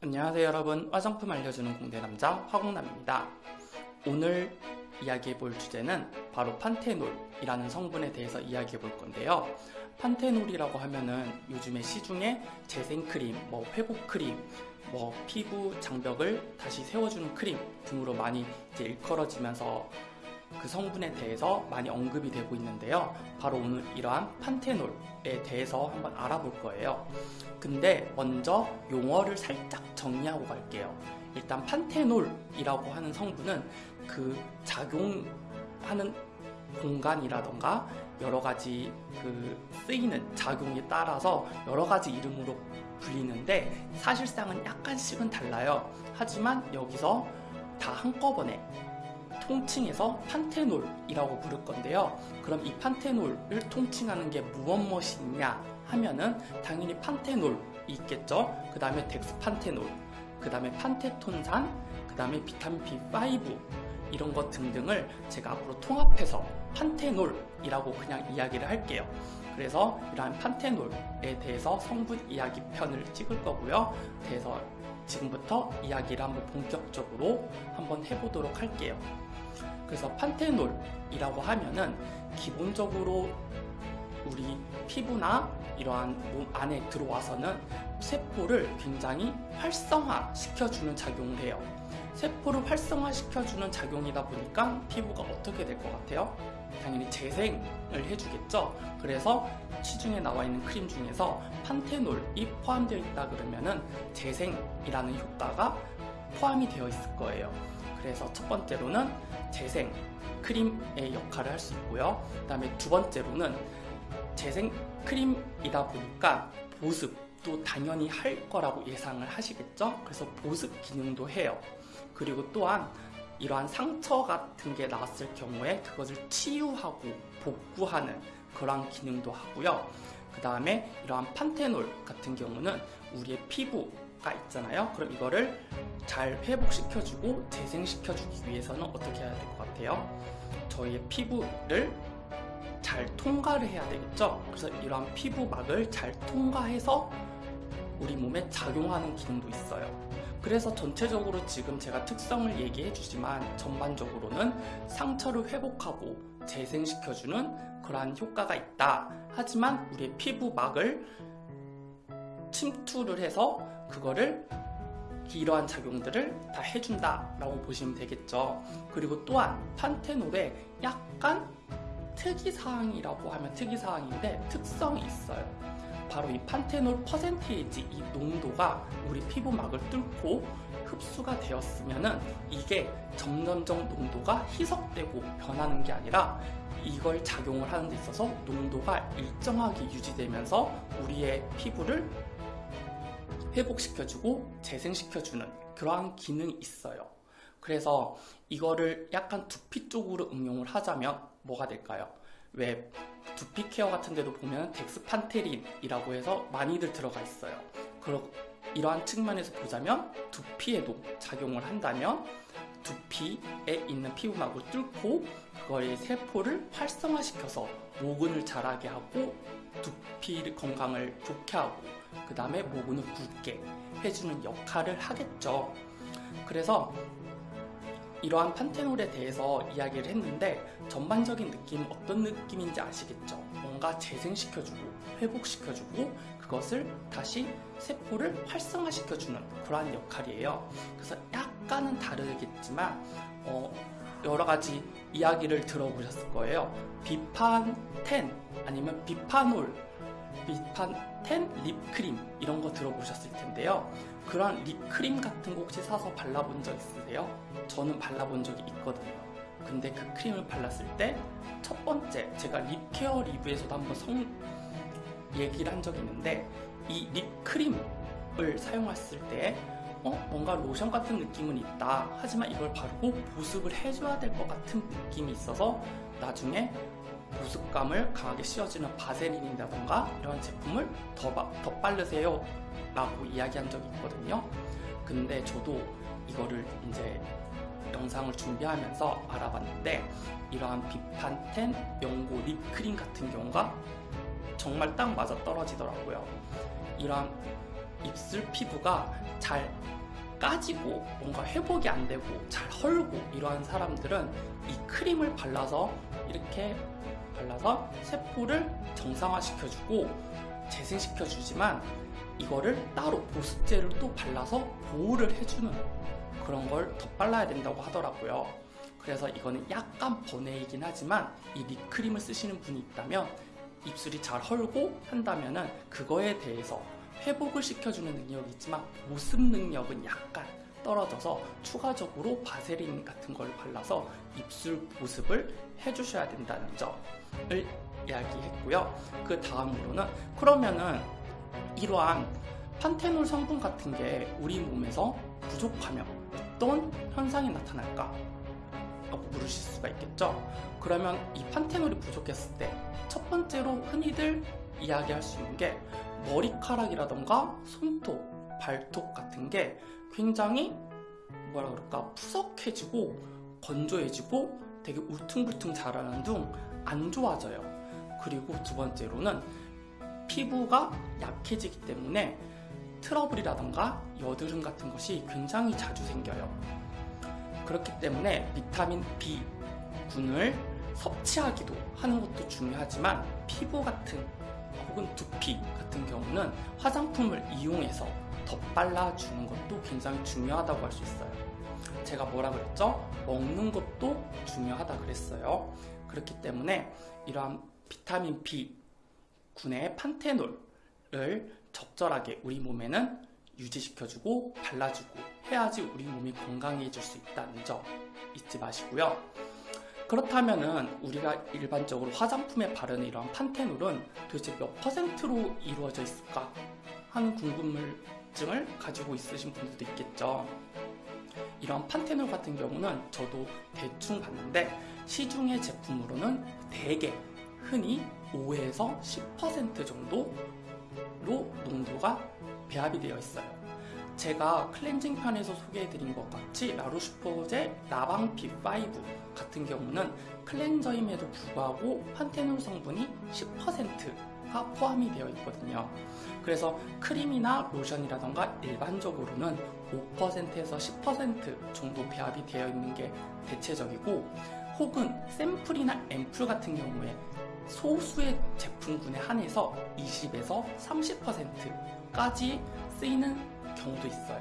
안녕하세요 여러분. 화장품 알려주는 공대남자 화공남입니다. 오늘 이야기해 볼 주제는 바로 판테놀이라는 성분에 대해서 이야기해 볼 건데요. 판테놀이라고 하면은 요즘에 시중에 재생크림, 뭐 회복크림, 뭐 피부 장벽을 다시 세워주는 크림 등으로 많이 이제 일컬어지면서 그 성분에 대해서 많이 언급이 되고 있는데요. 바로 오늘 이러한 판테놀에 대해서 한번 알아볼 거예요. 근데 먼저 용어를 살짝 정리하고 갈게요. 일단 판테놀이라고 하는 성분은 그 작용하는 공간이라던가 여러 가지 그 쓰이는 작용에 따라서 여러 가지 이름으로 불리는데 사실상은 약간씩은 달라요. 하지만 여기서 다 한꺼번에 통칭해서 판테놀이라고 부를 건데요. 그럼 이 판테놀을 통칭하는 게 무엇 무엇이냐 하면은 당연히 판테놀이 있겠죠. 그 다음에 덱스판테놀, 그 다음에 판테톤산, 그 다음에 비타민 B5 이런 것 등등을 제가 앞으로 통합해서 판테놀이라고 그냥 이야기를 할게요. 그래서 이러한 판테놀에 대해서 성분 이야기 편을 찍을 거고요. 그래서 지금부터 이야기를 한번 본격적으로 한번 해보도록 할게요. 그래서 판테놀이라고 하면은 기본적으로 우리 피부나 이러한 몸 안에 들어와서는 세포를 굉장히 활성화 시켜주는 작용을 해요. 세포를 활성화 시켜주는 작용이다 보니까 피부가 어떻게 될 것 같아요? 당연히 재생을 해주겠죠. 그래서 시중에 나와 있는 크림 중에서 판테놀이 포함되어 있다 그러면은 재생이라는 효과가 포함이 되어 있을 거예요. 그래서 첫 번째로는 재생 크림의 역할을 할 수 있고요. 그 다음에 두 번째로는 재생 크림이다 보니까 보습도 당연히 할 거라고 예상을 하시겠죠? 그래서 보습 기능도 해요. 그리고 또한 이러한 상처 같은 게 나왔을 경우에 그것을 치유하고 복구하는 그러한 기능도 하고요. 그 다음에 이러한 판테놀 같은 경우는 우리의 피부 가 있잖아요. 그럼 이거를 잘 회복시켜주고 재생시켜주기 위해서는 어떻게 해야 될 것 같아요? 저희의 피부를 잘 통과를 해야 되겠죠? 그래서 이러한 피부막을 잘 통과해서 우리 몸에 작용하는 기능도 있어요. 그래서 전체적으로 지금 제가 특성을 얘기해 주지만 전반적으로는 상처를 회복하고 재생시켜주는 그러한 효과가 있다. 하지만 우리의 피부막을 침투를 해서 그거를 이러한 작용들을 다 해준다 라고 보시면 되겠죠. 그리고 또한 판테놀에 약간 특이사항이라고 하면 특이사항인데 특성이 있어요. 바로 이 판테놀 퍼센테이지 이 농도가 우리 피부막을 뚫고 흡수가 되었으면은 이게 점점점 농도가 희석되고 변하는 게 아니라 이걸 작용을 하는 데 있어서 농도가 일정하게 유지되면서 우리의 피부를 회복시켜주고 재생시켜주는 그러한 기능이 있어요. 그래서 이거를 약간 두피 쪽으로 응용을 하자면 뭐가 될까요? 왜 두피 케어 같은 데도 보면 덱스판테놀이라고 해서 많이들 들어가 있어요. 그러, 이러한 측면에서 보자면 두피에도 작용을 한다면 두피에 있는 피부막을 뚫고 그거의 세포를 활성화시켜서 모근을 자라게 하고 두피 건강을 좋게 하고 그 다음에 모근을 굵게 해주는 역할을 하겠죠. 그래서 이러한 판테놀에 대해서 이야기를 했는데 전반적인 느낌 어떤 느낌인지 아시겠죠? 뭔가 재생시켜주고 회복시켜주고 그것을 다시 세포를 활성화시켜주는 그러한 역할이에요. 그래서 약간은 다르겠지만 어, 여러 가지 이야기를 들어보셨을 거예요. 비판텐 아니면 비파놀, 비판텐 립크림 이런 거 들어보셨을 텐데요. 그런 립크림 같은 거 혹시 사서 발라본 적 있으세요? 저는 발라본 적이 있거든요. 근데 그 크림을 발랐을 때 첫 번째 제가 립케어 리뷰에서도 한번 성 얘기를 한 적이 있는데 이 립크림을 사용했을 때 어? 뭔가 로션 같은 느낌은 있다. 하지만 이걸 바르고 보습을 해줘야 될 것 같은 느낌이 있어서 나중에 보습감을 강하게 씌워주는 바세린이라던가 이런 제품을 더, 더 바르세요 라고 이야기한 적이 있거든요. 근데 저도 이거를 이제 영상을 준비하면서 알아봤는데 이러한 비판텐 연고 립크림 같은 경우가 정말 딱 맞아 떨어지더라고요. 이러한 입술 피부가 잘 까지고 뭔가 회복이 안 되고 잘 헐고 이러한 사람들은 이 크림을 발라서 이렇게 발라서 세포를 정상화시켜주고 재생시켜주지만 이거를 따로 보습제를 또 발라서 보호를 해주는 그런 걸더 발라야 된다고 하더라고요. 그래서 이거는 약간 번외이긴 하지만 이 립크림을 쓰시는 분이 있다면 입술이 잘 헐고 한다면 은 그거에 대해서 회복을 시켜주는 능력이 있지만 보습 능력은 약간 떨어져서 추가적으로 바세린 같은 걸 발라서 입술 보습을 해주셔야 된다는 점을 이야기했고요. 그 다음으로는 그러면은 이러한 판테놀 성분 같은 게 우리 몸에서 부족하면 어떤 현상이 나타날까? 라고 물으실 수가 있겠죠. 그러면 이 판테놀이 부족했을 때 첫 번째로 흔히들 이야기할 수 있는 게 머리카락이라던가 손톱, 발톱 같은 게 굉장히 뭐라 그럴까 푸석해지고 건조해지고 되게 울퉁불퉁 자라는 둥 안 좋아져요. 그리고 두 번째로는 피부가 약해지기 때문에 트러블이라던가 여드름 같은 것이 굉장히 자주 생겨요. 그렇기 때문에 비타민 B군을 섭취하기도 하는 것도 중요하지만 피부 같은 혹은 두피 같은 경우는 화장품을 이용해서 덧발라주는 것도 굉장히 중요하다고 할 수 있어요. 제가 뭐라 그랬죠? 먹는 것도 중요하다 그랬어요. 그렇기 때문에 이러한 비타민 B군의 판테놀을 적절하게 우리 몸에는 유지시켜주고 발라주고 해야지 우리 몸이 건강해질 수 있다는 점 잊지 마시고요. 그렇다면은 우리가 일반적으로 화장품에 바르는 이런 판테놀은 도대체 몇 퍼센트로 이루어져 있을까 하는 궁금증을 가지고 있으신 분들도 있겠죠. 이런 판테놀 같은 경우는 저도 대충 봤는데 시중의 제품으로는 대개 흔히 5에서 10% 정도로 농도가 배합이 되어 있어요. 제가 클렌징 편에서 소개해드린 것 같이 라로슈포제 라방 B5 같은 경우는 클렌저임에도 불구하고 판테놀 성분이 10%가 포함이 되어 있거든요. 그래서 크림이나 로션이라던가 일반적으로는 5%에서 10% 정도 배합이 되어 있는 게 대체적이고 혹은 세럼이나 앰플 같은 경우에 소수의 제품군에 한해서 20에서 30%까지 쓰이는 경우도 있어요.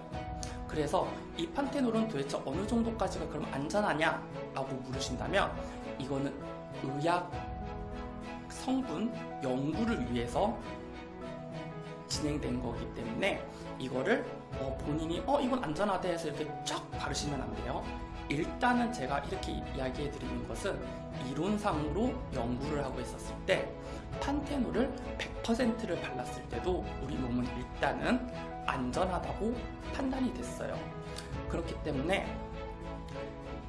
그래서 이 판테놀은 도대체 어느 정도까지가 그럼 안전하냐? 라고 물으신다면 이거는 의학 성분 연구를 위해서 진행된 거기 때문에 이거를 어, 본인이 어 이건 안전하대 해서 이렇게 쫙 바르시면 안 돼요. 일단은 제가 이렇게 이야기해 드리는 것은 이론상으로 연구를 하고 있었을 때 판테놀을 100%를 발랐을 때도 우리 몸은 일단은 안전하다고 판단이 됐어요. 그렇기 때문에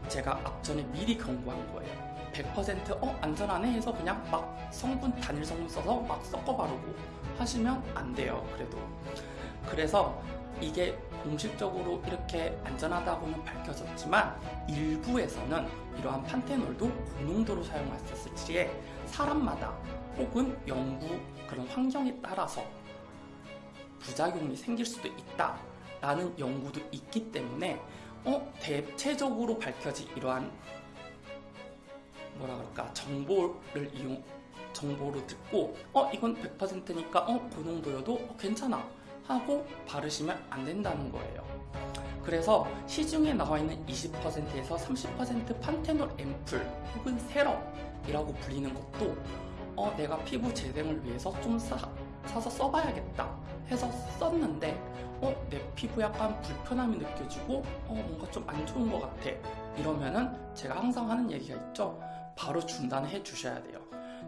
제가 앞전에 미리 경고한 거예요. 100% 어, 안전하네 해서 그냥 막 성분 단일 성분 써서 막 섞어 바르고 하시면 안 돼요. 그래도 그래서 이게 공식적으로 이렇게 안전하다고는 밝혀졌지만 일부에서는 이러한 판테놀도 고농도로 사용했었을 시에 사람마다 혹은 연구 그런 환경에 따라서 부작용이 생길 수도 있다 라는 연구도 있기 때문에 어, 대체적으로 밝혀진 이러한 뭐라 그럴까 정보를 이용 정보로 듣고 어 이건 100%니까 어 고농도여도 어, 괜찮아 하고 바르시면 안 된다는 거예요. 그래서 시중에 나와 있는 20%에서 30% 판테놀 앰플 혹은 세럼이라고 불리는 것도 어, 내가 피부 재생을 위해서 좀 사, 사서 써봐야겠다 해서 썼는데 어, 내 피부 약간 불편함이 느껴지고 어, 뭔가 좀 안 좋은 것 같아. 이러면은 제가 항상 하는 얘기가 있죠. 바로 중단해 주셔야 돼요.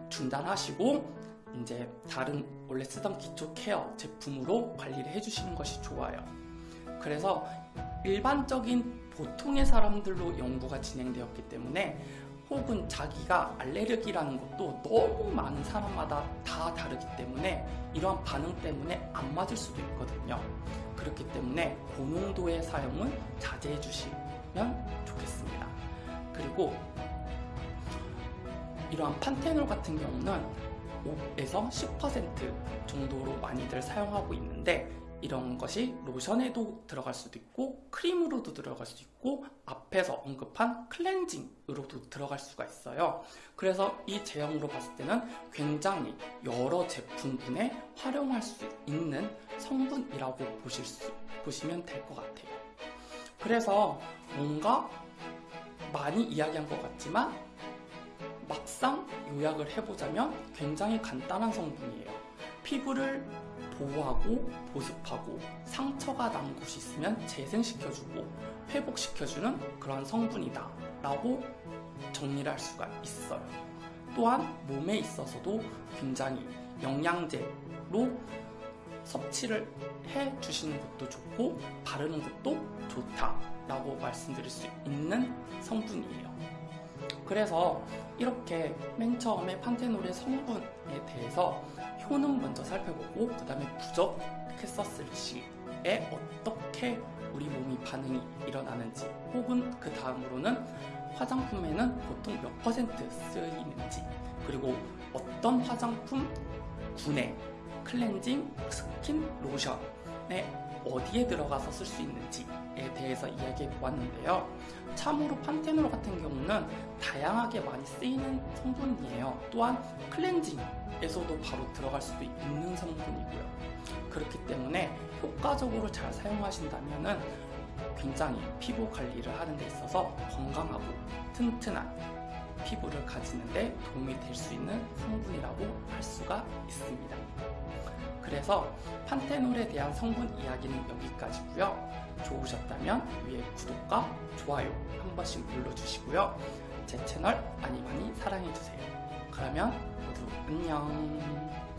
중단하시고 이제 다른 원래 쓰던 기초 케어 제품으로 관리를 해주시는 것이 좋아요. 그래서 일반적인 보통의 사람들로 연구가 진행되었기 때문에 혹은 자기가 알레르기라는 것도 너무 많은 사람마다 다 다르기 때문에 이러한 반응 때문에 안 맞을 수도 있거든요. 그렇기 때문에 고농도의 사용은 자제해 주시면 좋겠습니다. 그리고 이러한 판테놀 같은 경우는 5에서 10% 정도로 많이들 사용하고 있는데 이런 것이 로션에도 들어갈 수도 있고 크림으로도 들어갈 수도 있고 앞에서 언급한 클렌징으로도 들어갈 수가 있어요. 그래서 이 제형으로 봤을 때는 굉장히 여러 제품군에 활용할 수 있는 성분이라고 보실 수, 보시면 될 것 같아요. 그래서 뭔가 많이 이야기한 것 같지만 막상 요약을 해보자면 굉장히 간단한 성분이에요. 피부를 보호하고 보습하고 상처가 난 곳이 있으면 재생시켜주고 회복시켜주는 그런 성분이다 라고 정리를 할 수가 있어요. 또한 몸에 있어서도 굉장히 영양제로 섭취를 해 주시는 것도 좋고 바르는 것도 좋다 라고 말씀드릴 수 있는 성분이에요. 그래서 이렇게 맨 처음에 판테놀의 성분에 대해서 효능 먼저 살펴보고 그 다음에 부족했었을 시에 어떻게 우리 몸이 반응이 일어나는지 혹은 그 다음으로는 화장품에는 보통 몇 퍼센트 쓰이는지 그리고 어떤 화장품 군에 클렌징 스킨 로션에 어디에 들어가서 쓸 수 있는지에 대해서 이야기해 보았는데요. 참으로 판테놀 같은 경우는 다양하게 많이 쓰이는 성분이에요. 또한 클렌징에서도 바로 들어갈 수도 있는 성분이고요. 그렇기 때문에 효과적으로 잘 사용하신다면 굉장히 피부 관리를 하는 데 있어서 건강하고 튼튼한 피부를 가지는데 도움이 될 수 있는 성분이라고 할 수가 있습니다. 그래서 판테놀에 대한 성분 이야기는 여기까지고요. 좋으셨다면 위에 구독과 좋아요 한 번씩 눌러주시고요. 제 채널 많이 많이 사랑해주세요. 그러면 모두 안녕.